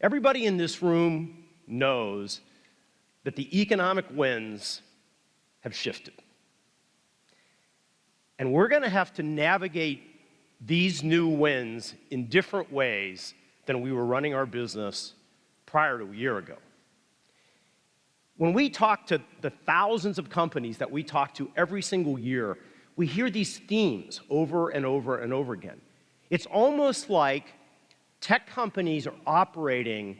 Everybody in this room knows that the economic winds have shifted. And we're going to have to navigate these new winds in different ways than we were running our business prior to a year ago. When we talk to the thousands of companies that we talk to every single year, we hear these themes over and over and over again. It's almost like tech companies are operating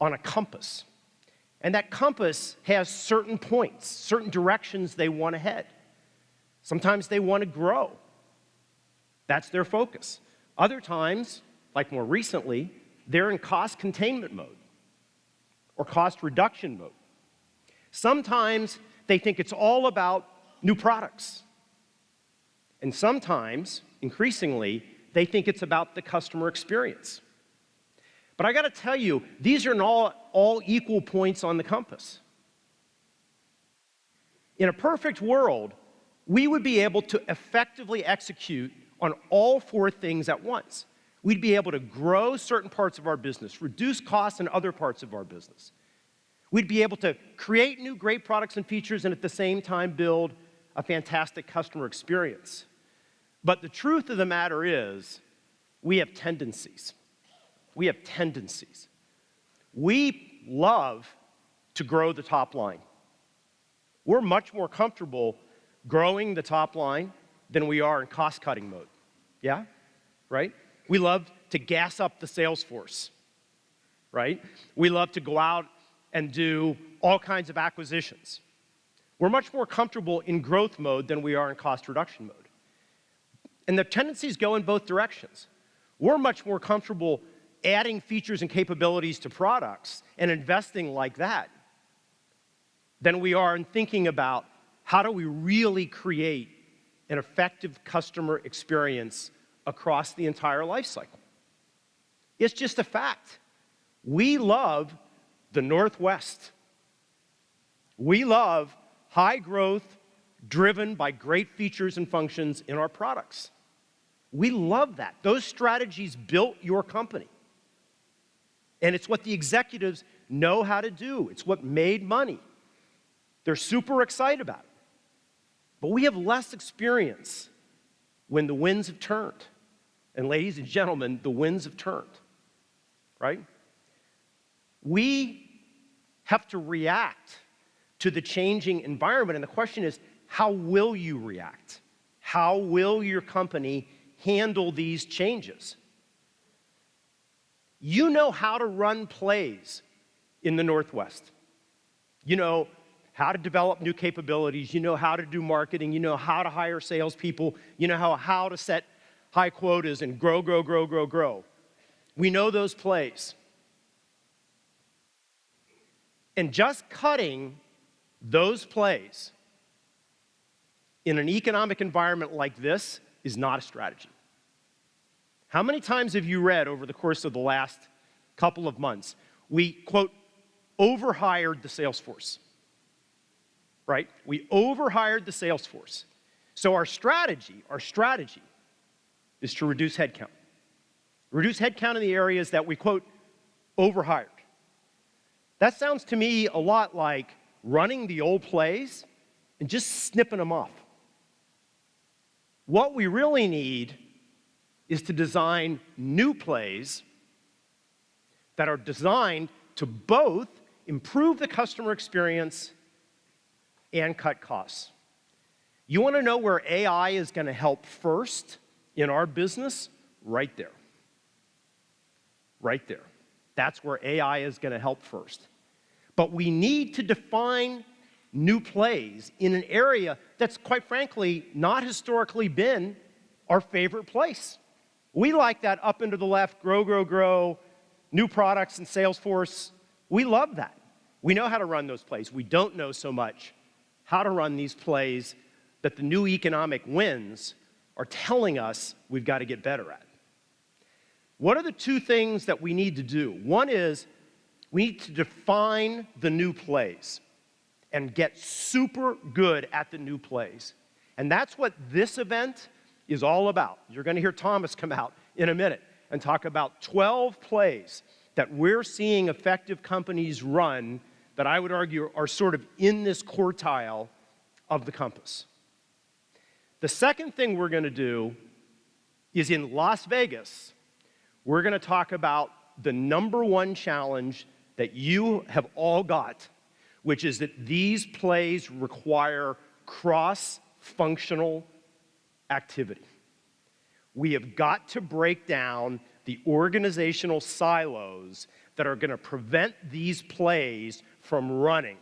on a compass. And that compass has certain points, certain directions they want to head. Sometimes they want to grow. That's their focus. Other times, like more recently, they're in cost containment mode or cost reduction mode. Sometimes they think it's all about new products. And sometimes, increasingly, they think it's about the customer experience. But I got to tell you, these are all, all equal points on the compass. In a perfect world, we would be able to effectively execute on all four things at once. We'd be able to grow certain parts of our business, reduce costs in other parts of our business. We'd be able to create new great products and features and at the same time build a fantastic customer experience. But the truth of the matter is, we have tendencies. We have tendencies. We love to grow the top line. We're much more comfortable growing the top line than we are in cost-cutting mode. Yeah? Right? We love to gas up the sales force. Right? We love to go out and do all kinds of acquisitions. We're much more comfortable in growth mode than we are in cost reduction mode. And the tendencies go in both directions. We're much more comfortable adding features and capabilities to products and investing like that than we are in thinking about how do we really create an effective customer experience across the entire life cycle. It's just a fact. We love the Northwest. We love high growth driven by great features and functions in our products. We love that. Those strategies built your company. And it's what the executives know how to do. It's what made money. They're super excited about it. But we have less experience when the winds have turned. And ladies and gentlemen, the winds have turned, right? We have to react to the changing environment. And the question is, how will you react? How will your company handle these changes? You know how to run plays in the Northwest. You know how to develop new capabilities. You know how to do marketing. You know how to hire salespeople. You know how, how to set high quotas and grow, grow, grow, grow, grow. We know those plays. And just cutting those plays in an economic environment like this is not a strategy. How many times have you read over the course of the last couple of months, we, quote, overhired the sales force, right? We overhired the sales force. So our strategy, our strategy is to reduce headcount. Reduce headcount in the areas that we, quote, overhired. That sounds to me a lot like running the old plays and just snipping them off. What we really need is to design new plays that are designed to both improve the customer experience and cut costs. You want to know where AI is going to help first in our business? Right there. Right there. That's where AI is going to help first. But we need to define new plays in an area that's quite frankly not historically been our favorite place. We like that up into the left, grow, grow, grow, new products and Salesforce. We love that. We know how to run those plays. We don't know so much how to run these plays that the new economic winds are telling us we've got to get better at. What are the two things that we need to do? One is we need to define the new plays and get super good at the new plays. And that's what this event is all about. You're going to hear Thomas come out in a minute and talk about 12 plays that we're seeing effective companies run that I would argue are sort of in this quartile of the compass. The second thing we're going to do is in Las Vegas, we're going to talk about the number one challenge that you have all got, which is that these plays require cross-functional activity. We have got to break down the organizational silos that are going to prevent these plays from running.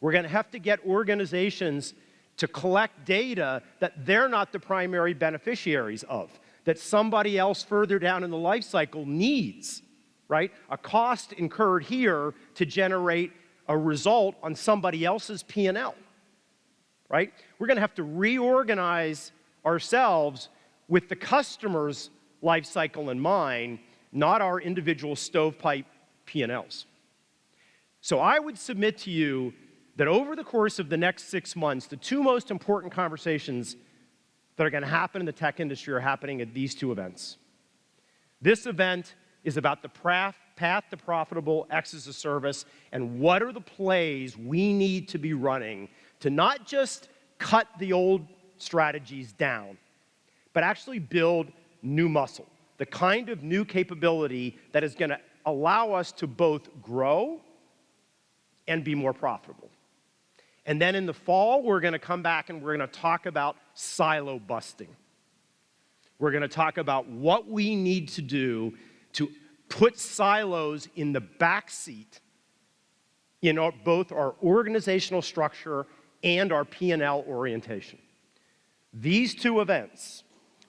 We're going to have to get organizations to collect data that they're not the primary beneficiaries of, that somebody else further down in the life cycle needs, right? A cost incurred here to generate a result on somebody else's P&L, right? We're going to have to reorganize ourselves with the customer's life cycle in mind, not our individual stovepipe P&Ls. So I would submit to you that over the course of the next six months, the two most important conversations that are going to happen in the tech industry are happening at these two events. This event is about the path to profitable X as a service and what are the plays we need to be running to not just cut the old strategies down, but actually build new muscle, the kind of new capability that is going to allow us to both grow and be more profitable. And then in the fall, we're going to come back and we're going to talk about silo busting. We're going to talk about what we need to do to put silos in the back seat in our, both our organizational structure and our P&L orientation. These two events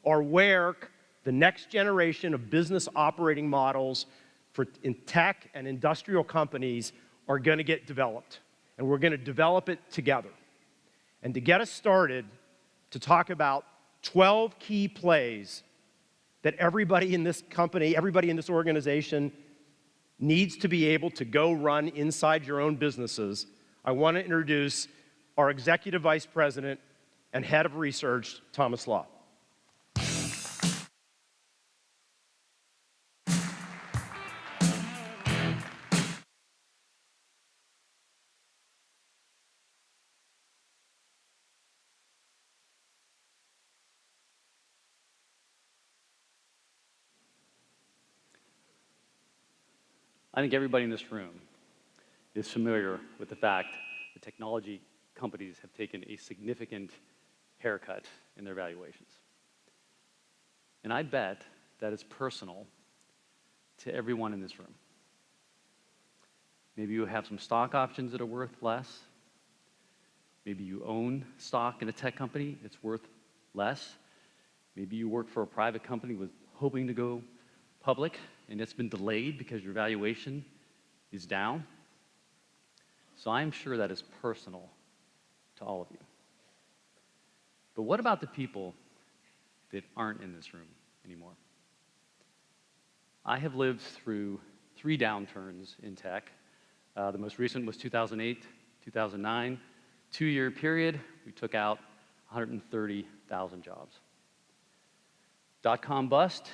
are where the next generation of business operating models for in tech and industrial companies are going to get developed and we're going to develop it together. And to get us started, to talk about 12 key plays that everybody in this company, everybody in this organization needs to be able to go run inside your own businesses, I want to introduce our Executive Vice President and Head of Research, Thomas Lah. I think everybody in this room is familiar with the fact that technology companies have taken a significant haircut in their valuations. And I bet that it's personal to everyone in this room. Maybe you have some stock options that are worth less. Maybe you own stock in a tech company, it's worth less. Maybe you work for a private company with hoping to go public and it's been delayed because your valuation is down. So I'm sure that is personal to all of you. But what about the people that aren't in this room anymore? I have lived through three downturns in tech. Uh, the most recent was 2008, 2009. Two year period, we took out 130,000 jobs. Dot com bust,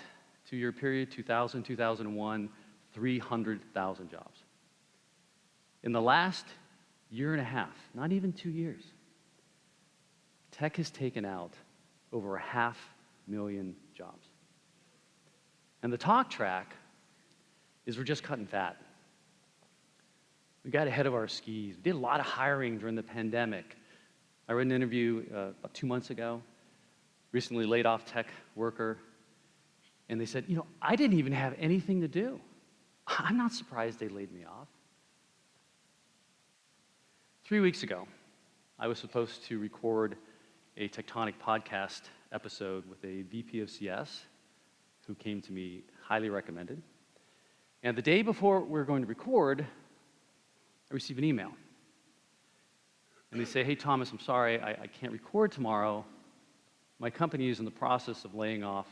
two-year period, 2000, 2001, 300,000 jobs. In the last year and a half, not even two years, tech has taken out over a half million jobs. And the talk track is we're just cutting fat. We got ahead of our skis. We did a lot of hiring during the pandemic. I read an interview uh, about two months ago, recently laid off tech worker, and they said, you know, I didn't even have anything to do. I'm not surprised they laid me off. Three weeks ago, I was supposed to record a TECHtonic podcast episode with a VP of CS who came to me highly recommended. And the day before we were going to record, I received an email. And they say, hey, Thomas, I'm sorry, I, I can't record tomorrow. My company is in the process of laying off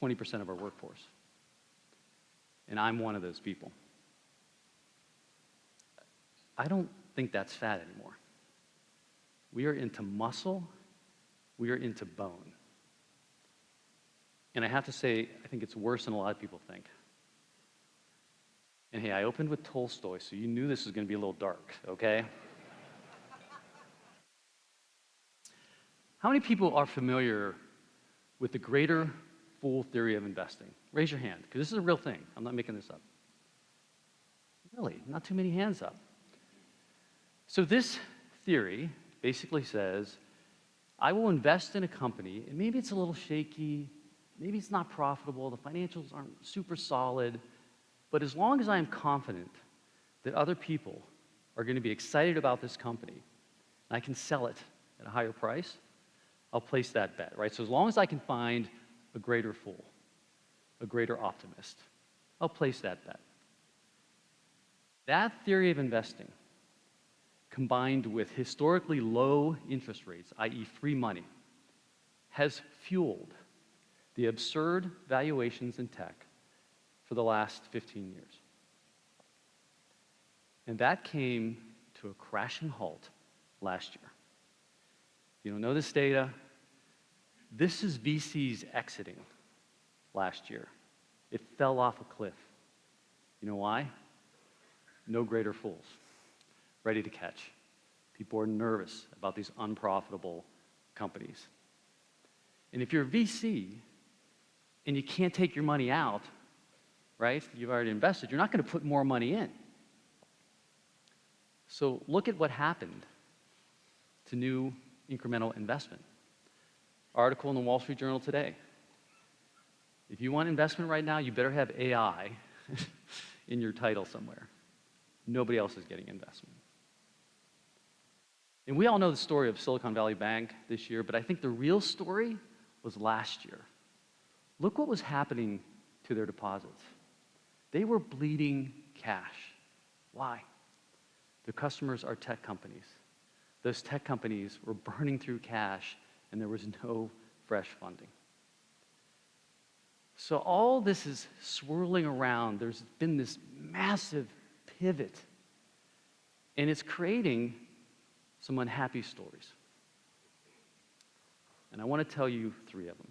20% of our workforce. And I'm one of those people. I don't think that's fat anymore. We are into muscle, we are into bone. And I have to say, I think it's worse than a lot of people think. And hey, I opened with Tolstoy, so you knew this was going to be a little dark, okay? How many people are familiar with the greater fool theory of investing? Raise your hand, because this is a real thing. I'm not making this up. Really, not too many hands up. So, this theory basically says I will invest in a company, and maybe it's a little shaky, maybe it's not profitable, the financials aren't super solid, but as long as I am confident that other people are going to be excited about this company, and I can sell it at a higher price, I'll place that bet, right? So as long as I can find a greater fool, a greater optimist, I'll place that bet. That theory of investing, combined with historically low interest rates, i.e., free money, has fueled the absurd valuations in tech for the last 15 years. And that came to a crashing halt last year. You don't know this data. This is VCs exiting last year. It fell off a cliff. You know why? No greater fools, ready to catch. People are nervous about these unprofitable companies. And if you're a VC and you can't take your money out, right? You've already invested, you're not going to put more money in. So look at what happened to new incremental investment. Article in the Wall Street Journal today. If you want investment right now, you better have AI in your title somewhere. Nobody else is getting investment. And we all know the story of Silicon Valley Bank this year, but I think the real story was last year. Look what was happening to their deposits. They were bleeding cash. Why? Their customers are tech companies. Those tech companies were burning through cash and there was no fresh funding. So all this is swirling around. There's been this massive pivot, and it's creating some unhappy stories. And I want to tell you three of them.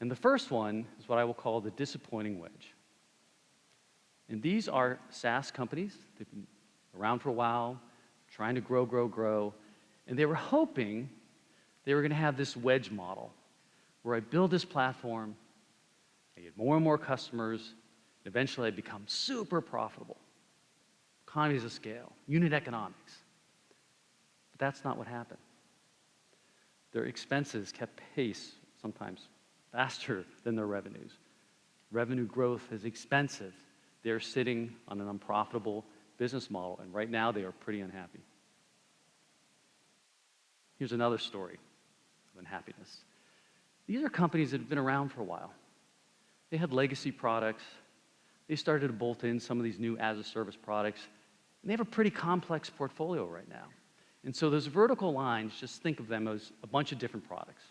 And the first one is what I will call the disappointing wedge. And these are SaaS companies. They've been around for a while, trying to grow, grow, grow. And they were hoping they were going to have this wedge model where I build this platform, I get more and more customers, and eventually I become super profitable. Economies of scale, unit economics. But that's not what happened. Their expenses kept pace, sometimes faster than their revenues. Revenue growth is expensive. They're sitting on an unprofitable business model, and right now they are pretty unhappy. Here's another story of unhappiness. These are companies that have been around for a while. They had legacy products. They started to bolt in some of these new as a service products. And they have a pretty complex portfolio right now. And so those vertical lines, just think of them as a bunch of different products.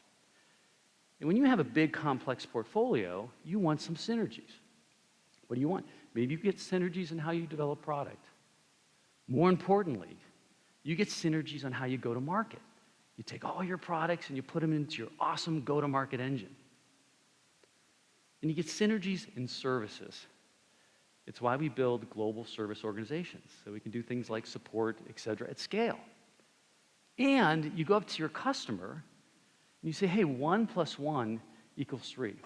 And when you have a big complex portfolio, you want some synergies. What do you want? Maybe you get synergies in how you develop product. More importantly, you get synergies on how you go to market. You take all your products and you put them into your awesome go to market engine. And you get synergies in services. It's why we build global service organizations, so we can do things like support, et cetera, at scale. And you go up to your customer and you say, hey, one plus one equals three.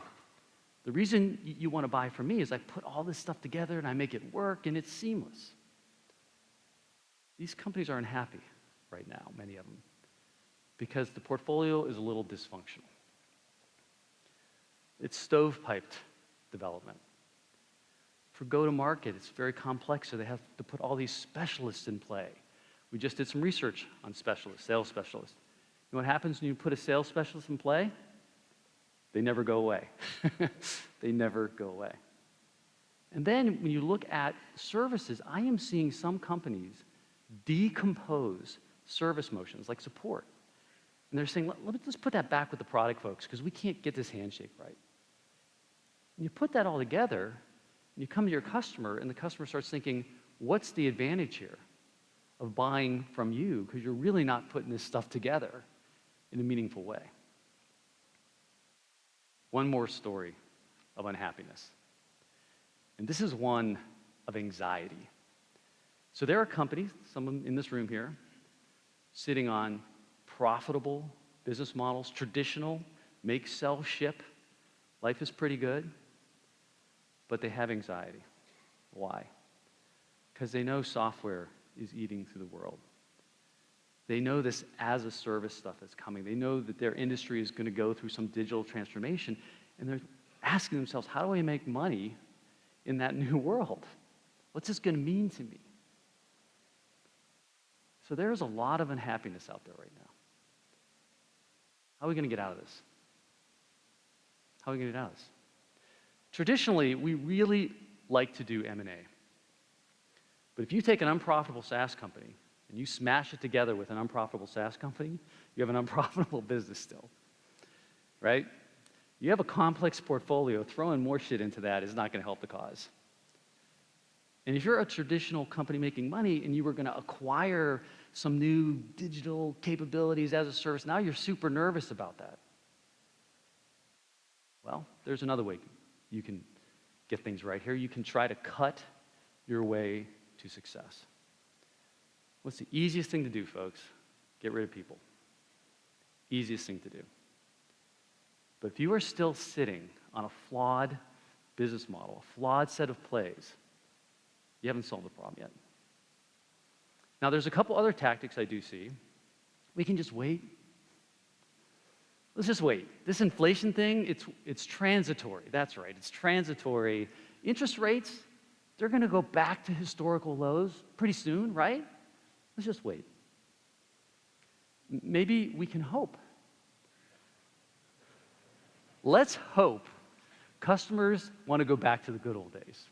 The reason you want to buy from me is I put all this stuff together and I make it work and it's seamless. These companies are unhappy right now, many of them because the portfolio is a little dysfunctional. It's stovepiped development. For go to market, it's very complex, so they have to put all these specialists in play. We just did some research on specialists, sales specialists. You know what happens when you put a sales specialist in play? They never go away. they never go away. And then when you look at services, I am seeing some companies decompose service motions like support and they're saying, Let, us put that back with the product folks because we can't get this handshake right. And you put that all together, and you come to your customer, and the customer starts thinking, what's the advantage here of buying from you? Because you're really not putting this stuff together in a meaningful way. One more story of unhappiness. And this is one of anxiety. So there are companies, some in this room here, sitting on profitable business models, traditional, make, sell, ship. Life is pretty good, but they have anxiety. Why? Because they know software is eating through the world. They know this as a service stuff is coming. They know that their industry is going to go through some digital transformation, and they're asking themselves, how do I make money in that new world? What's this going to mean to me? So there's a lot of unhappiness out there right now. How are we going to get out of this? How are we going to get out of this? Traditionally, we really like to do M&A. But if you take an unprofitable SaaS company and you smash it together with an unprofitable SaaS company, you have an unprofitable business still, right? You have a complex portfolio, throwing more shit into that is not going to help the cause. And if you're a traditional company making money and you were going to acquire some new digital capabilities as a service, now you're super nervous about that. Well, there's another way you can get things right here. You can try to cut your way to success. What's the easiest thing to do, folks? Get rid of people. Easiest thing to do. But if you are still sitting on a flawed business model, a flawed set of plays, you haven't solved the problem yet. Now, there's a couple other tactics I do see. We can just wait. Let's just wait. This inflation thing, it's, it's transitory. That's right, it's transitory. Interest rates, they're going to go back to historical lows pretty soon, right? Let's just wait. Maybe we can hope. Let's hope customers want to go back to the good old days,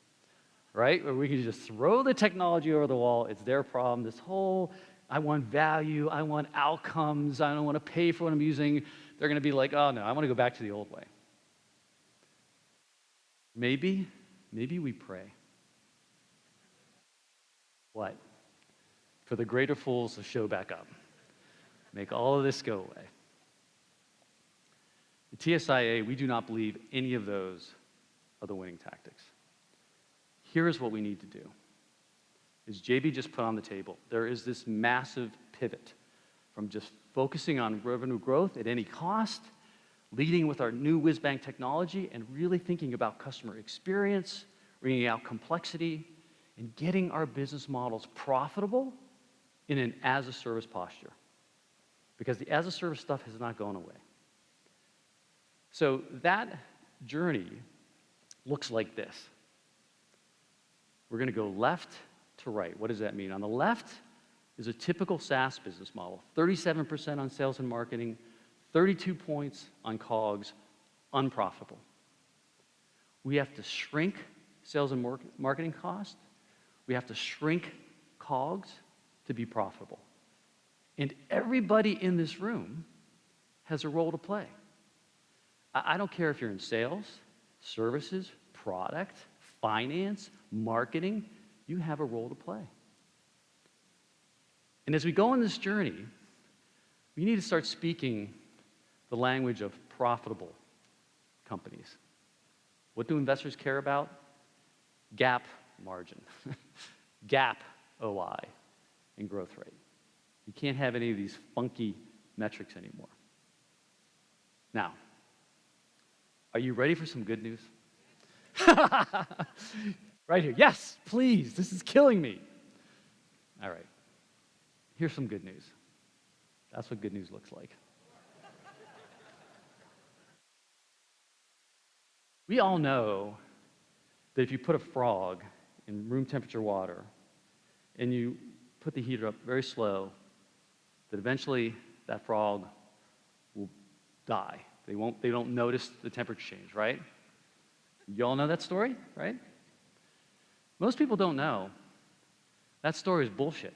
right? Where we can just throw the technology over the wall, it's their problem. This whole, I want value, I want outcomes, I don't want to pay for what I'm using. They're going to be like, oh no, I want to go back to the old way. Maybe, maybe we pray. What? For the greater fools to show back up. Make all of this go away. TSIA, we do not believe any of those are the winning tactics. Here's what we need to do. is JB just put on the table, there is this massive pivot from just focusing on revenue growth at any cost, leading with our new WizBank technology, and really thinking about customer experience, bringing out complexity, and getting our business models profitable in an as-a-service posture. Because the as-a-service stuff has not gone away. So that journey looks like this. We're going to go left to right. What does that mean? On the left is a typical SaaS business model 37% on sales and marketing, 32 points on COGS, unprofitable. We have to shrink sales and marketing cost. We have to shrink COGS to be profitable. And everybody in this room has a role to play. I don't care if you're in sales, services, product, finance, marketing, you have a role to play. And as we go on this journey, we need to start speaking the language of profitable companies. What do investors care about? GAAP margin, GAAP OI, and growth rate. You can't have any of these funky metrics anymore. Now, are you ready for some good news? right here. Yes, please. This is killing me. All right. Here's some good news. That's what good news looks like. we all know that if you put a frog in room temperature water and you put the heater up very slow, that eventually that frog will die. They, won't, they don't notice the temperature change, right? You all know that story, right? Most people don't know. That story is bullshit.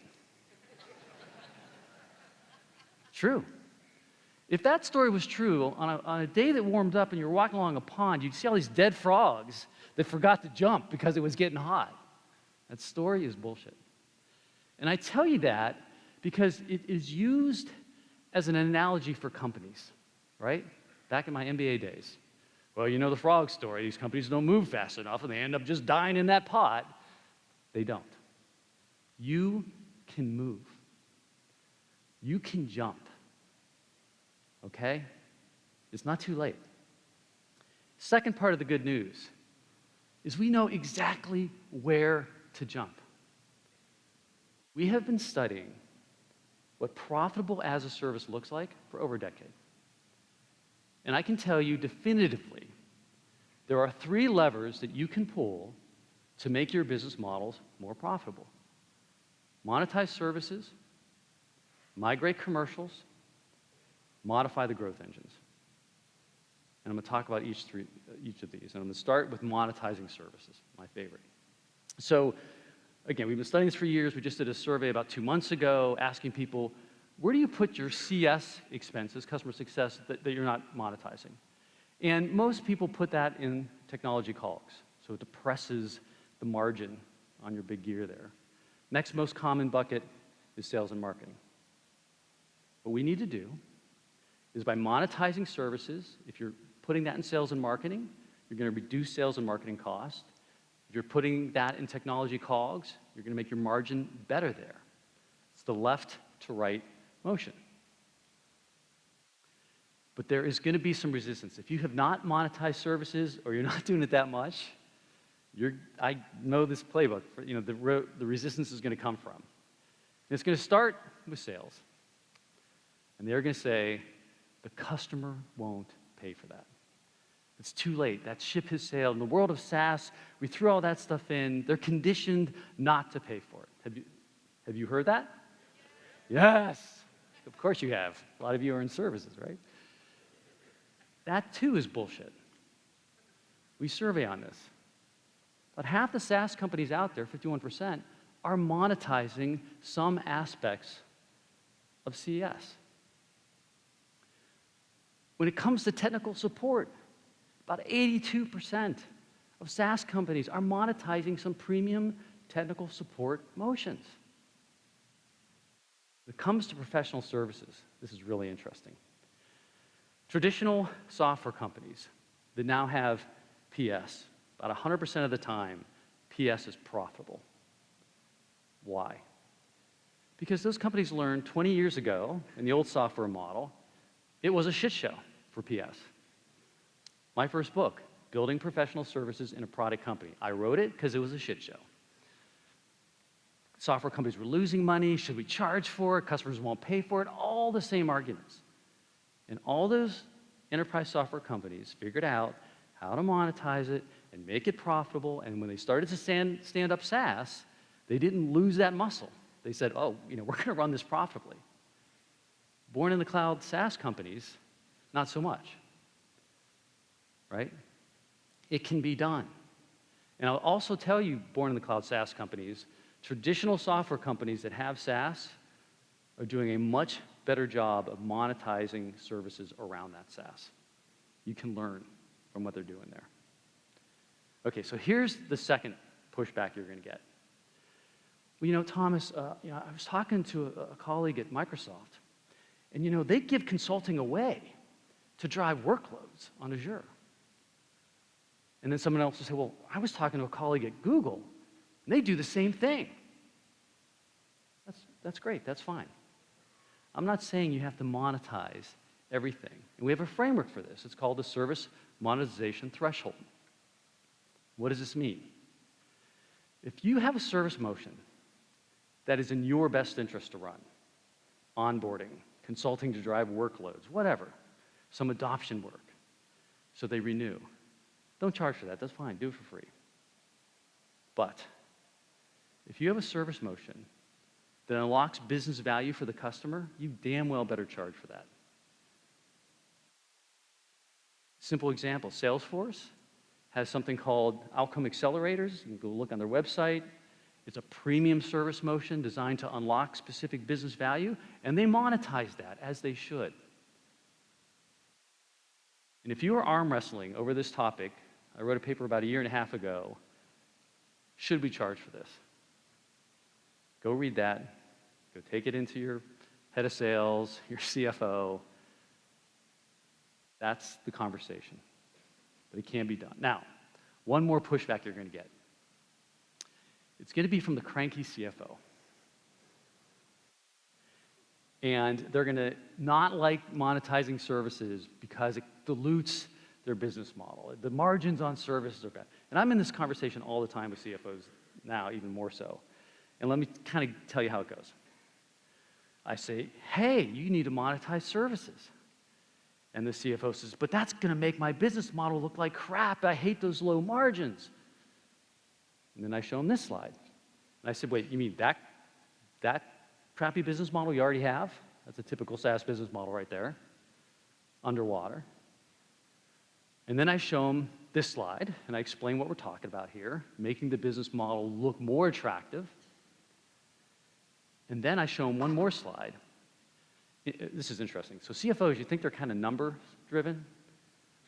true. If that story was true, on a, on a day that warmed up and you're walking along a pond, you'd see all these dead frogs that forgot to jump because it was getting hot. That story is bullshit. And I tell you that because it is used as an analogy for companies, right? Back in my MBA days. Well, you know the frog story. These companies don't move fast enough and they end up just dying in that pot. They don't. You can move. You can jump. Okay? It's not too late. Second part of the good news is we know exactly where to jump. We have been studying what profitable as a service looks like for over a decade. And I can tell you definitively there are three levers that you can pull to make your business models more profitable monetize services, migrate commercials, modify the growth engines. And I'm going to talk about each, three, each of these. And I'm going to start with monetizing services, my favorite. So, again, we've been studying this for years. We just did a survey about two months ago asking people, where do you put your CS expenses, customer success, that, that you're not monetizing? And most people put that in technology COGS. So it depresses the margin on your big gear there. Next most common bucket is sales and marketing. What we need to do is by monetizing services, if you're putting that in sales and marketing, you're going to reduce sales and marketing costs. If you're putting that in technology COGS, you're going to make your margin better there. It's the left to right motion. But there is going to be some resistance. If you have not monetized services or you're not doing it that much, you're, I know this playbook. For, you know, the, the resistance is going to come from. And it's going to start with sales. And they're going to say, the customer won't pay for that. It's too late. That ship has sailed. In the world of SaaS, we threw all that stuff in. They're conditioned not to pay for it. Have you, have you heard that? Yes. Of course you have. A lot of you are in services, right? That too is bullshit. We survey on this. But half the SaaS companies out there, 51%, are monetizing some aspects of CES. When it comes to technical support, about 82% of SaaS companies are monetizing some premium technical support motions. When it comes to professional services, this is really interesting. Traditional software companies that now have PS, about 100% of the time, PS is profitable. Why? Because those companies learned 20 years ago in the old software model, it was a shit show for PS. My first book, Building Professional Services in a Product Company. I wrote it because it was a shit show. Software companies were losing money. Should we charge for it? Customers won't pay for it. All the same arguments. And all those enterprise software companies figured out how to monetize it and make it profitable. And when they started to stand, stand up SaaS, they didn't lose that muscle. They said, oh, you know, we're going to run this profitably. Born in the cloud SaaS companies, not so much. Right? It can be done. And I'll also tell you, born in the cloud SaaS companies, traditional software companies that have SaaS are doing a much better job of monetizing services around that SaaS. You can learn from what they're doing there. Okay, so here's the second pushback you're going to get. Well, you know, Thomas, uh, you know, I was talking to a, a colleague at Microsoft, and you know, they give consulting away to drive workloads on Azure. And then someone else will say, well, I was talking to a colleague at Google, and they do the same thing. That's, that's great, that's fine. I'm not saying you have to monetize everything. And we have a framework for this. It's called the Service Monetization Threshold. What does this mean? If you have a service motion that is in your best interest to run, onboarding, consulting to drive workloads, whatever, some adoption work, so they renew. Don't charge for that, that's fine, do it for free. But if you have a service motion that unlocks business value for the customer, you damn well better charge for that. Simple example Salesforce has something called Outcome Accelerators. You can go look on their website. It's a premium service motion designed to unlock specific business value, and they monetize that as they should. And if you are arm wrestling over this topic, I wrote a paper about a year and a half ago. Should we charge for this? Go read that. Go take it into your head of sales, your CFO. That's the conversation but it can be done. Now, one more pushback you're going to get. It's going to be from the cranky CFO. And they're going to not like monetizing services because it dilutes their business model. The margins on services are bad. And I'm in this conversation all the time with CFOs now, even more so. And let me kind of tell you how it goes. I say, hey, you need to monetize services. And the CFO says, but that's going to make my business model look like crap. I hate those low margins. And then I show him this slide. And I said, wait, you mean that, that crappy business model you already have? That's a typical SaaS business model right there, underwater. And then I show him this slide, and I explain what we're talking about here, making the business model look more attractive. And then I show them one more slide. Uh, this is interesting. So CFOs, you think they're kind of number driven?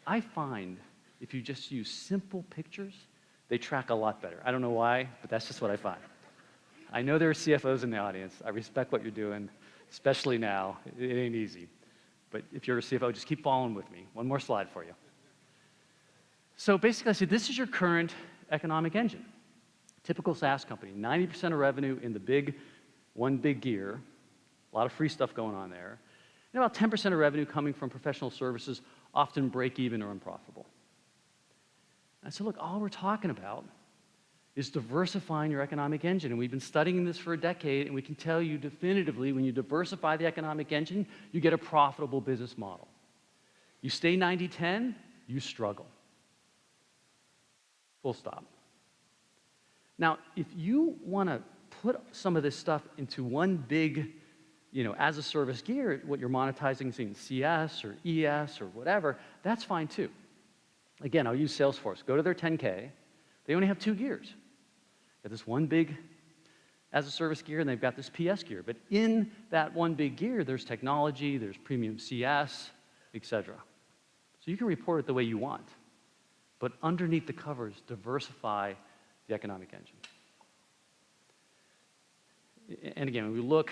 I find if you just use simple pictures, they track a lot better. I don't know why, but that's just what I find. I know there are CFOs in the audience. I respect what you're doing, especially now. It ain't easy. But if you're a CFO, just keep following with me. One more slide for you. So basically, I said, this is your current economic engine. Typical SaaS company, 90% of revenue in the big, one big gear, a lot of free stuff going on there, and about 10% of revenue coming from professional services, often break even or unprofitable. I said, look, all we're talking about is diversifying your economic engine. And we've been studying this for a decade, and we can tell you definitively when you diversify the economic engine, you get a profitable business model. You stay 90 10, you struggle. Full stop. Now, if you want to put some of this stuff into one big, you know, as a service gear, what you're monetizing is in CS or ES or whatever, that's fine too. Again, I'll use Salesforce. Go to their 10K. They only have two gears. They Got this one big as a service gear, and they've got this PS gear. But in that one big gear, there's technology, there's premium CS, etc. So you can report it the way you want. But underneath the covers, diversify the economic engine. And again, when we look,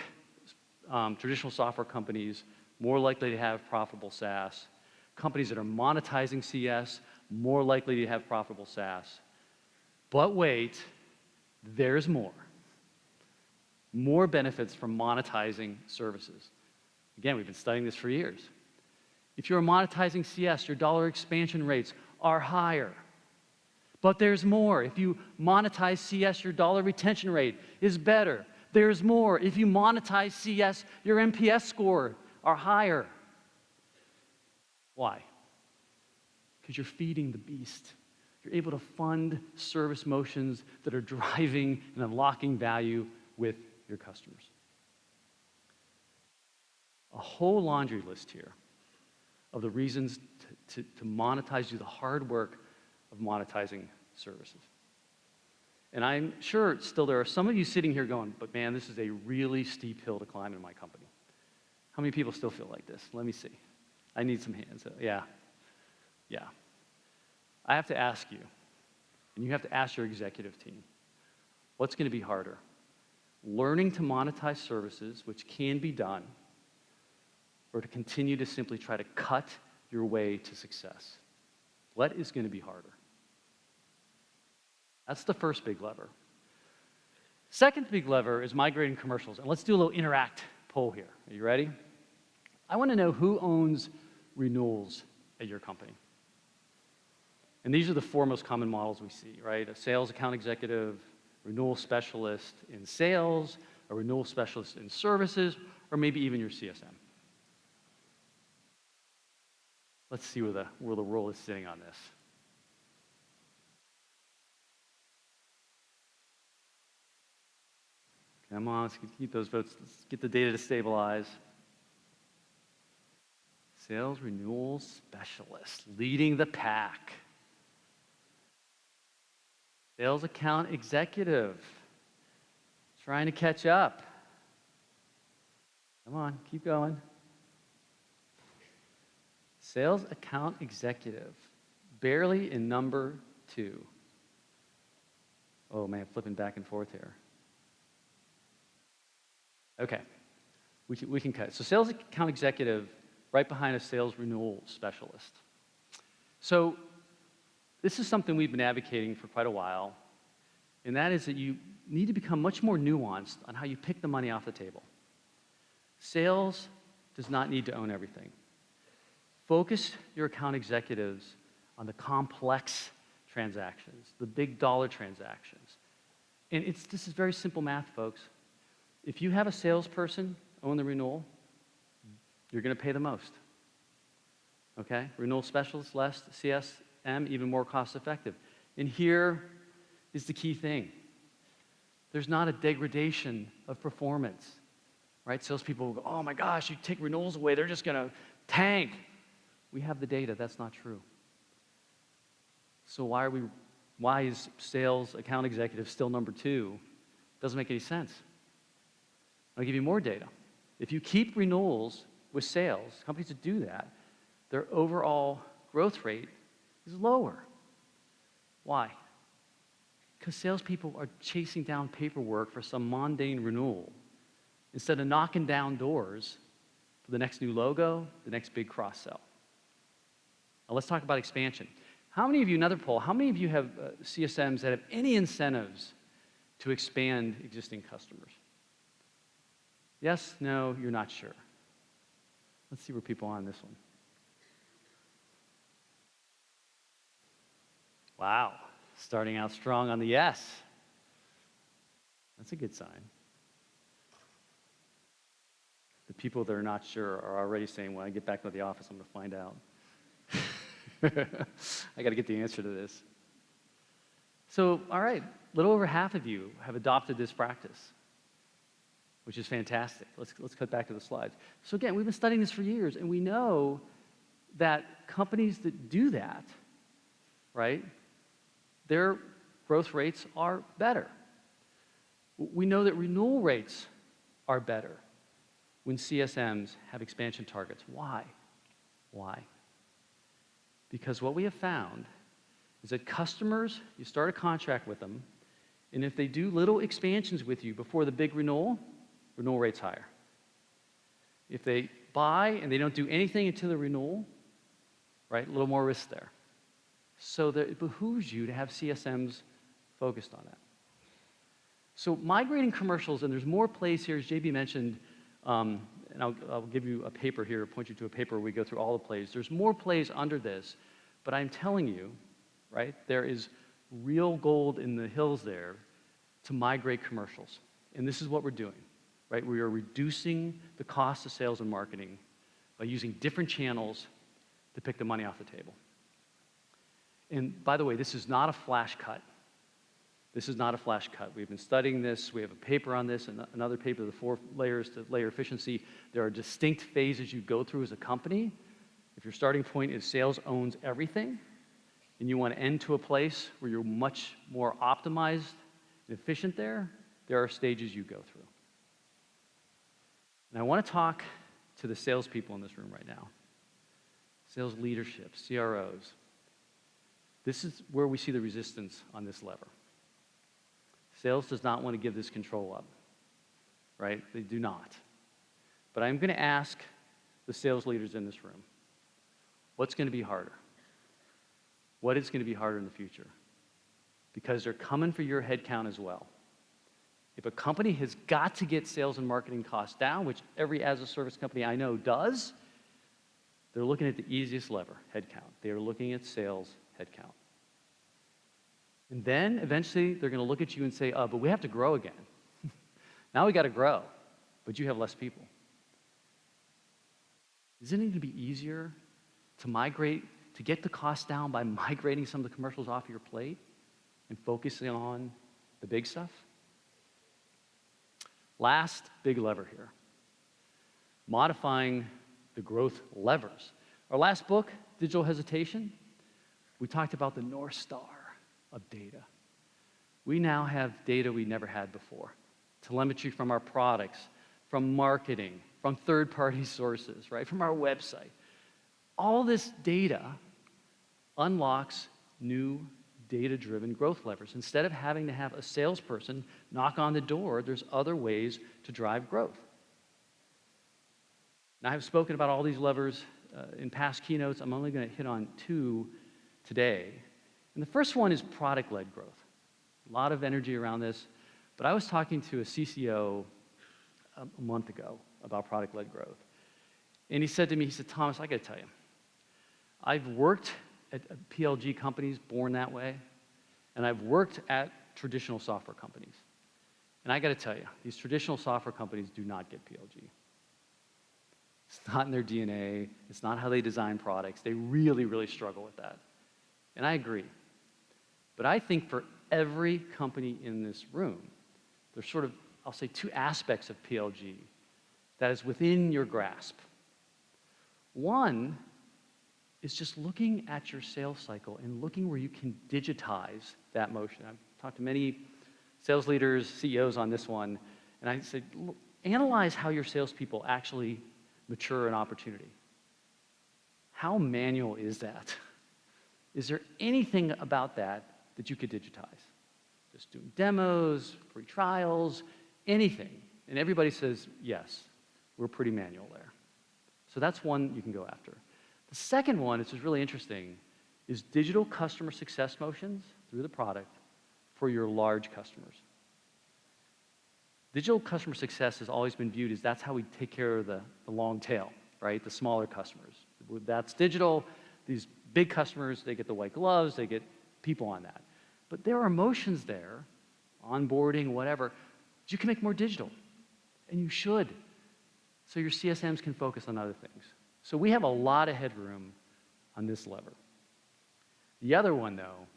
um, traditional software companies more likely to have profitable SaaS. Companies that are monetizing CS more likely to have profitable SaaS. But wait, there's more. More benefits from monetizing services. Again, we've been studying this for years. If you're monetizing CS, your dollar expansion rates are higher. But there's more. If you monetize CS, your dollar retention rate is better. There's more. If you monetize CS, your NPS score are higher. Why? Because you're feeding the beast. You're able to fund service motions that are driving and unlocking value with your customers. A whole laundry list here of the reasons to, to, to monetize, do the hard work of monetizing services. And I'm sure still there are some of you sitting here going, but man, this is a really steep hill to climb in my company. How many people still feel like this? Let me see. I need some hands. Uh, yeah. Yeah. I have to ask you, and you have to ask your executive team, what's going to be harder? Learning to monetize services, which can be done, or to continue to simply try to cut your way to success? What is going to be harder? That's the first big lever. Second big lever is migrating commercials. And let's do a little interact poll here. Are you ready? I want to know who owns renewals at your company. And these are the four most common models we see, right? A sales account executive, renewal specialist in sales, a renewal specialist in services, or maybe even your CSM. Let's see where the, where the role is sitting on this. Come on, let's keep those votes. Let's get the data to stabilize. Sales renewal specialist leading the pack. Sales account executive trying to catch up. Come on, keep going. Sales account executive, barely in number two. Oh man, flipping back and forth here. Okay, we can, we can cut. So sales account executive right behind a sales renewal specialist. So this is something we've been advocating for quite a while, and that is that you need to become much more nuanced on how you pick the money off the table. Sales does not need to own everything. Focus your account executives on the complex transactions, the big dollar transactions. And it's, this is very simple math, folks. If you have a salesperson own the renewal, you're going to pay the most. Okay? Renewal specialist, less, CSM, even more cost effective. And here is the key thing there's not a degradation of performance. Right? Salespeople will go, oh my gosh, you take renewals away, they're just going to tank. We have the data, that's not true. So why are we why is sales account executive still number two? Doesn't make any sense. I'll give you more data. If you keep renewals with sales, companies that do that, their overall growth rate is lower. Why? Because salespeople are chasing down paperwork for some mundane renewal instead of knocking down doors for the next new logo, the next big cross sell. Now let's talk about expansion. How many of you, another poll, how many of you have uh, CSMs that have any incentives to expand existing customers? Yes, no, you're not sure. Let's see where people are on this one. Wow, starting out strong on the yes. That's a good sign. The people that are not sure are already saying, when I get back to the office, I'm going to find out. I got to get the answer to this. So, all right, a little over half of you have adopted this practice, which is fantastic. Let's, let's cut back to the slides. So, again, we've been studying this for years, and we know that companies that do that, right, their growth rates are better. We know that renewal rates are better when CSMs have expansion targets. Why? Why? Because what we have found is that customers, you start a contract with them, and if they do little expansions with you before the big renewal, renewal rate's higher. If they buy and they don't do anything until the renewal, right, a little more risk there. So that it behooves you to have CSMs focused on that. So migrating commercials, and there's more plays here, as JB mentioned, um, and I'll, I'll, give you a paper here, point you to a paper where we go through all the plays. There's more plays under this, but I'm telling you, right, there is real gold in the hills there to migrate commercials. And this is what we're doing, right? We are reducing the cost of sales and marketing by using different channels to pick the money off the table. And by the way, this is not a flash cut. This is not a flash cut. We've been studying this. We have a paper on this, and another paper, the four layers to layer efficiency. There are distinct phases you go through as a company. If your starting point is sales owns everything, and you want to end to a place where you're much more optimized and efficient there, there are stages you go through. And I want to talk to the salespeople in this room right now sales leadership, CROs. This is where we see the resistance on this lever. Sales does not want to give this control up, right? They do not. But I'm going to ask the sales leaders in this room what's going to be harder? What is going to be harder in the future? Because they're coming for your headcount as well. If a company has got to get sales and marketing costs down, which every as a service company I know does, they're looking at the easiest lever, headcount. They are looking at sales headcount. And then eventually they're going to look at you and say, oh, but we have to grow again. now we got to grow, but you have less people. Isn't it going to be easier to migrate, to get the cost down by migrating some of the commercials off your plate and focusing on the big stuff? Last big lever here modifying the growth levers. Our last book, Digital Hesitation, we talked about the North Star of data. We now have data we never had before telemetry from our products, from marketing, from third party sources, right? From our website. All this data unlocks new data driven growth levers. Instead of having to have a salesperson knock on the door, there's other ways to drive growth. Now, I've spoken about all these levers uh, in past keynotes. I'm only going to hit on two today. And the first one is product led growth. A lot of energy around this. But I was talking to a CCO a, a month ago about product-led growth. And he said to me, he said, Thomas, I got to tell you, I've worked at PLG companies born that way, and I've worked at traditional software companies. And I got to tell you, these traditional software companies do not get PLG. It's not in their DNA. It's not how they design products. They really, really struggle with that. And I agree. But I think for every company in this room, there's sort of, I'll say, two aspects of PLG that is within your grasp. One is just looking at your sales cycle and looking where you can digitize that motion. I've talked to many sales leaders, CEOs on this one, and I said, analyze how your salespeople actually mature an opportunity. How manual is that? Is there anything about that that you could digitize? Just doing demos, free trials, anything. And everybody says, yes, we're pretty manual there. So that's one you can go after. The second one, which is really interesting, is digital customer success motions through the product for your large customers. Digital customer success has always been viewed as that's how we take care of the, the long tail, right? The smaller customers. That's digital. These big customers, they get the white gloves, they get people on that. But there are motions there, onboarding, whatever, you can make more digital. And you should. So your CSMs can focus on other things. So we have a lot of headroom on this lever. The other one, though,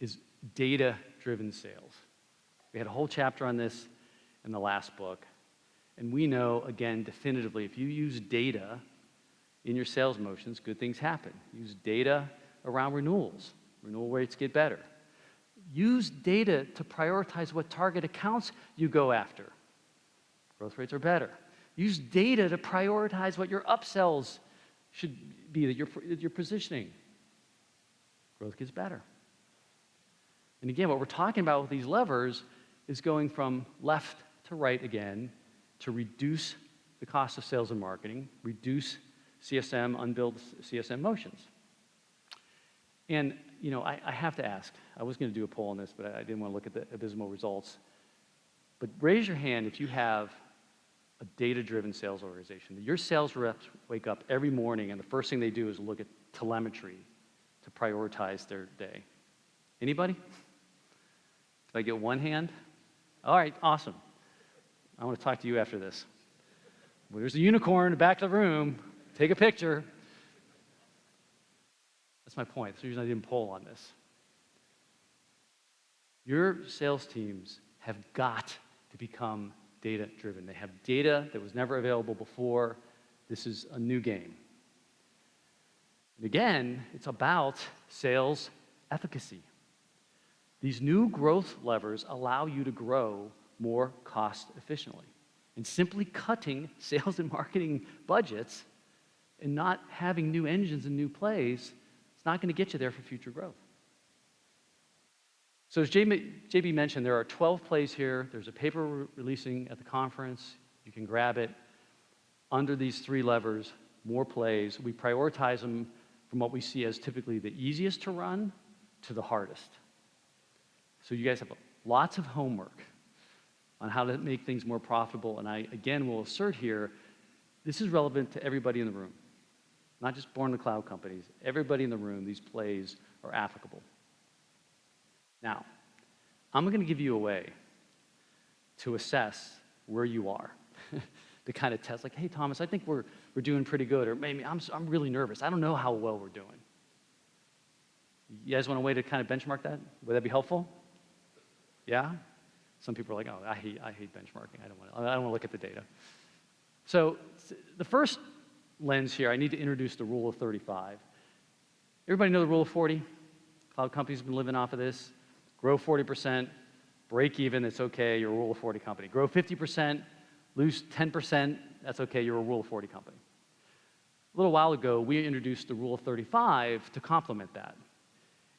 is data-driven sales. We had a whole chapter on this in the last book. And we know, again, definitively, if you use data in your sales motions, good things happen. Use data around renewals. Renewal rates get better. Use data to prioritize what target accounts you go after. Growth rates are better. Use data to prioritize what your upsells should be, that you're, that you're positioning. Growth gets better. And again, what we're talking about with these levers is going from left to right again to reduce the cost of sales and marketing, reduce CSM, unbilled CSM motions. And, you know, I, I have to ask, I was going to do a poll on this, but I, I didn't want to look at the abysmal results. But raise your hand if you have a data-driven sales organization. Your sales reps wake up every morning and the first thing they do is look at telemetry to prioritize their day. Anybody? If I get one hand? All right, awesome. I want to talk to you after this. Well, there's a unicorn in the back of the room. Take a picture. That's my point. That's the reason I didn't poll on this. Your sales teams have got to become data driven. They have data that was never available before. This is a new game. And again, it's about sales efficacy. These new growth levers allow you to grow more cost efficiently. And simply cutting sales and marketing budgets and not having new engines and new plays, it's not going to get you there for future growth. So as JB mentioned, there are 12 plays here. There's a paper re releasing at the conference. You can grab it. Under these three levers, more plays. We prioritize them from what we see as typically the easiest to run to the hardest. So you guys have lots of homework on how to make things more profitable. And I, again, will assert here, this is relevant to everybody in the room, not just born the cloud companies. Everybody in the room, these plays are applicable. Now, I'm going to give you a way to assess where you are, to kind of test, like, hey, Thomas, I think we're, we're doing pretty good, or maybe I'm, I'm really nervous. I don't know how well we're doing. You guys want a way to kind of benchmark that? Would that be helpful? Yeah? Some people are like, oh, I hate, I hate benchmarking. I don't, want to, I don't want to look at the data. So the first lens here, I need to introduce the rule of 35. Everybody know the rule of 40? Cloud companies have been living off of this grow 40%, break even, it's okay, you're a rule of 40 company. Grow 50%, lose 10%, that's okay, you're a rule of 40 company. A little while ago, we introduced the rule of 35 to complement that.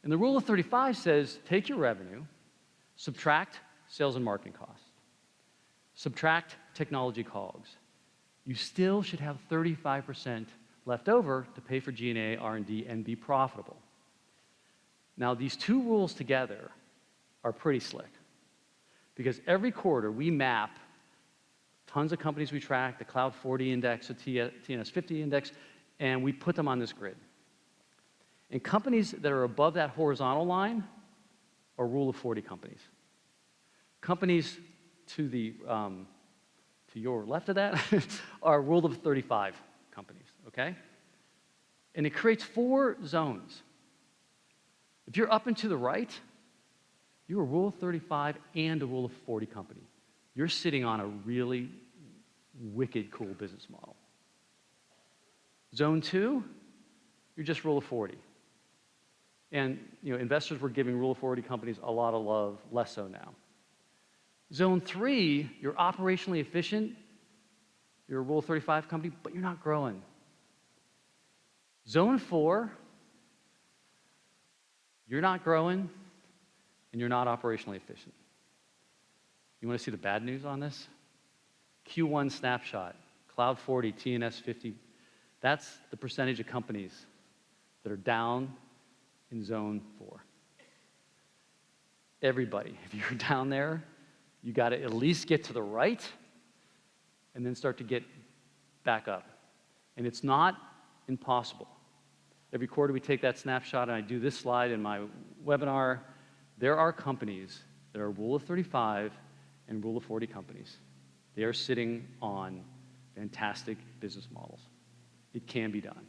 And the rule of 35 says take your revenue, subtract sales and marketing costs, subtract technology COGS. You still should have 35% left over to pay for G&A, R&D, and be profitable. Now, these two rules together are pretty slick. because every quarter we map tons of companies we track, the Cloud 40 index, the TNS 50 index, and we put them on this grid. And companies that are above that horizontal line are rule of 40 companies. Companies to the um, to your left of that are rule of 35 companies, okay? And it creates four zones. If you're up and to the right, you're a rule of 35 and a rule of 40 company. You're sitting on a really wicked cool business model. Zone two, you're just rule of 40. And you know, investors were giving rule of 40 companies a lot of love, less so now. Zone three, you're operationally efficient, you're a rule of 35 company, but you're not growing. Zone four, you're not growing and you're not operationally efficient. You want to see the bad news on this? Q1 snapshot, Cloud 40, TNS 50, that's the percentage of companies that are down in zone four. Everybody, if you're down there, you got to at least get to the right and then start to get back up. And it's not impossible. Every quarter we take that snapshot and I do this slide in my webinar. There are companies that are rule of 35 and rule of 40 companies. They are sitting on fantastic business models. It can be done.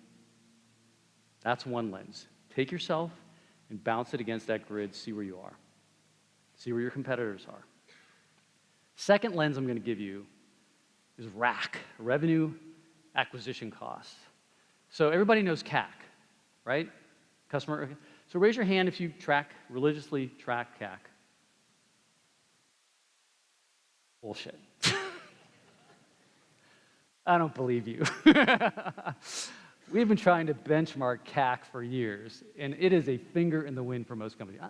That's one lens. Take yourself and bounce it against that grid, see where you are. See where your competitors are. Second lens I'm going to give you is RAC, revenue acquisition cost. So everybody knows CAC, right? Customer. So raise your hand if you track, religiously track CAC. Bullshit. I don't believe you. We've been trying to benchmark CAC for years, and it is a finger in the wind for most companies.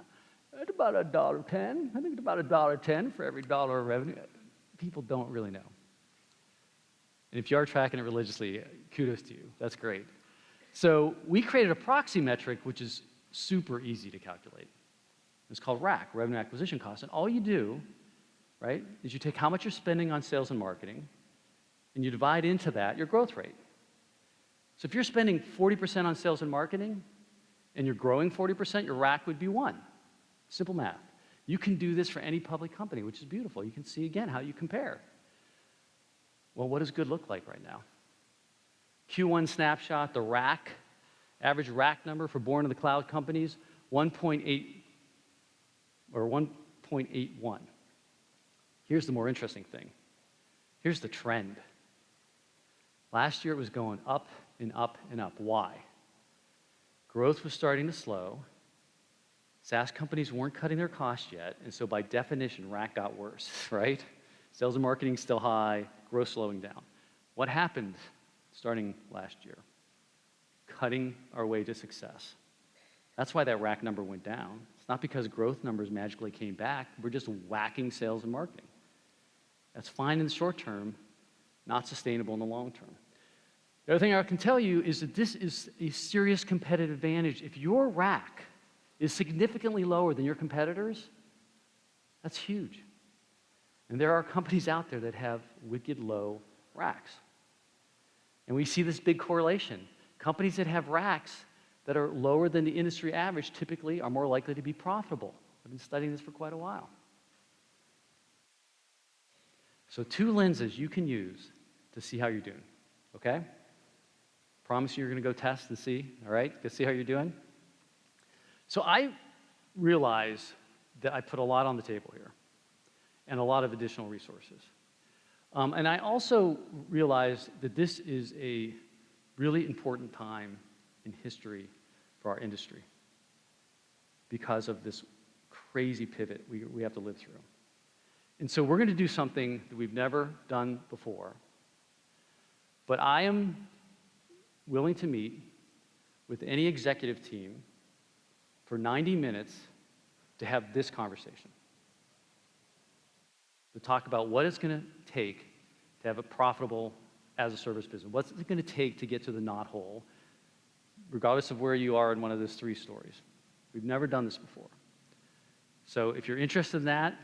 It's about a dollar ten. I think it's about a dollar ten for every dollar of revenue. People don't really know. And if you are tracking it religiously, kudos to you. That's great. So we created a proxy metric, which is super easy to calculate. It's called RAC, Revenue Acquisition Cost. And all you do, right, is you take how much you're spending on sales and marketing, and you divide into that your growth rate. So if you're spending 40% on sales and marketing, and you're growing 40%, your RAC would be one. Simple math. You can do this for any public company, which is beautiful. You can see again how you compare. Well, what does good look like right now? Q1 snapshot, the RAC, average RAC number for born in the cloud companies, 1.8 or 1.81. Here's the more interesting thing. Here's the trend. Last year it was going up and up and up. Why? Growth was starting to slow. SaaS companies weren't cutting their costs yet, and so by definition, RAC got worse, right? Sales and marketing still high, growth slowing down. What happened starting last year? Cutting our way to success. That's why that RAC number went down. It's not because growth numbers magically came back. We're just whacking sales and marketing. That's fine in the short term, not sustainable in the long term. The other thing I can tell you is that this is a serious competitive advantage. If your RAC is significantly lower than your competitors, that's huge. And there are companies out there that have wicked low RACs. And we see this big correlation. Companies that have RACs that are lower than the industry average typically are more likely to be profitable. I've been studying this for quite a while. So, two lenses you can use to see how you're doing, okay? Promise you you're gonna go test and see, all right? Go see how you're doing. So, I realize that I put a lot on the table here and a lot of additional resources. Um, and I also realize that this is a really important time in history for our industry because of this crazy pivot we, we have to live through. And so we're going to do something that we've never done before. But I am willing to meet with any executive team for 90 minutes to have this conversation to talk about what it's going to take to have a profitable as a service business. What's it going to take to get to the knot hole, regardless of where you are in one of those three stories. We've never done this before. So if you're interested in that,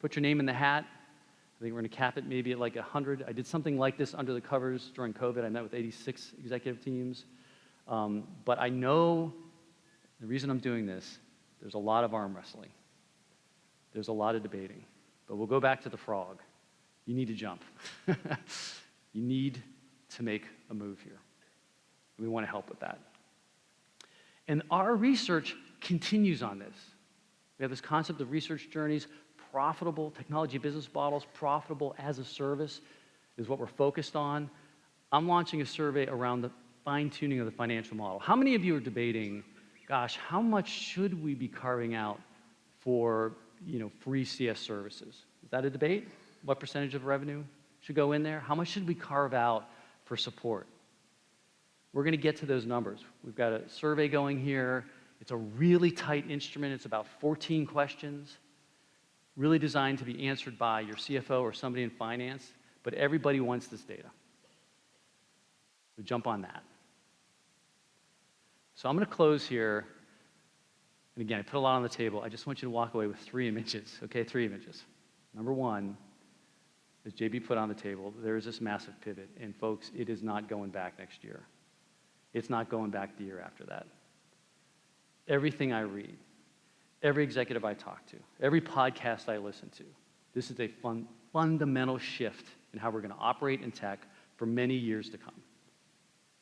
put your name in the hat. I think we're going to cap it maybe at like 100. I did something like this under the covers during COVID. I met with 86 executive teams. Um, but I know the reason I'm doing this, there's a lot of arm wrestling. There's a lot of debating. But we'll go back to the frog. You need to jump. you need to make a move here. We want to help with that. And our research continues on this. We have this concept of research journeys, profitable technology business models, profitable as a service is what we're focused on. I'm launching a survey around the fine tuning of the financial model. How many of you are debating, gosh, how much should we be carving out for you know, free CS services? Is that a debate? What percentage of revenue should go in there? How much should we carve out for support? We're going to get to those numbers. We've got a survey going here. It's a really tight instrument. It's about 14 questions, really designed to be answered by your CFO or somebody in finance, but everybody wants this data. So jump on that. So I'm going to close here. And again, I put a lot on the table. I just want you to walk away with three images, okay? Three images. Number one, as JB put on the table, there is this massive pivot. And folks, it is not going back next year. It's not going back the year after that. Everything I read, every executive I talk to, every podcast I listen to, this is a fun, fundamental shift in how we're going to operate in tech for many years to come.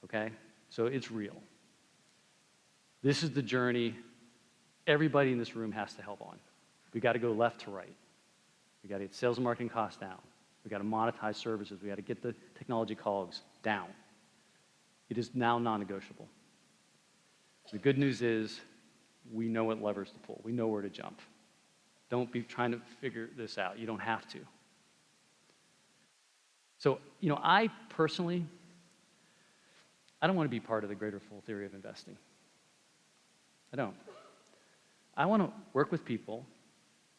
Okay? So it's real. This is the journey everybody in this room has to help on. We got to go left to right. We got to get sales and marketing costs down. We got to monetize services. We've got to get the technology COGS down. It is now non-negotiable. The good news is we know what levers to pull. We know where to jump. Don't be trying to figure this out. You don't have to. So, you know, I personally, I don't want to be part of the greater fool theory of investing. I don't. I want to work with people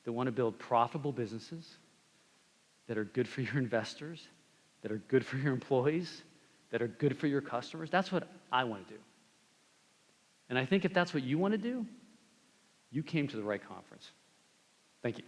that want to build profitable businesses that are good for your investors, that are good for your employees, that are good for your customers. That's what I want to do. And I think if that's what you want to do, you came to the right conference. Thank you.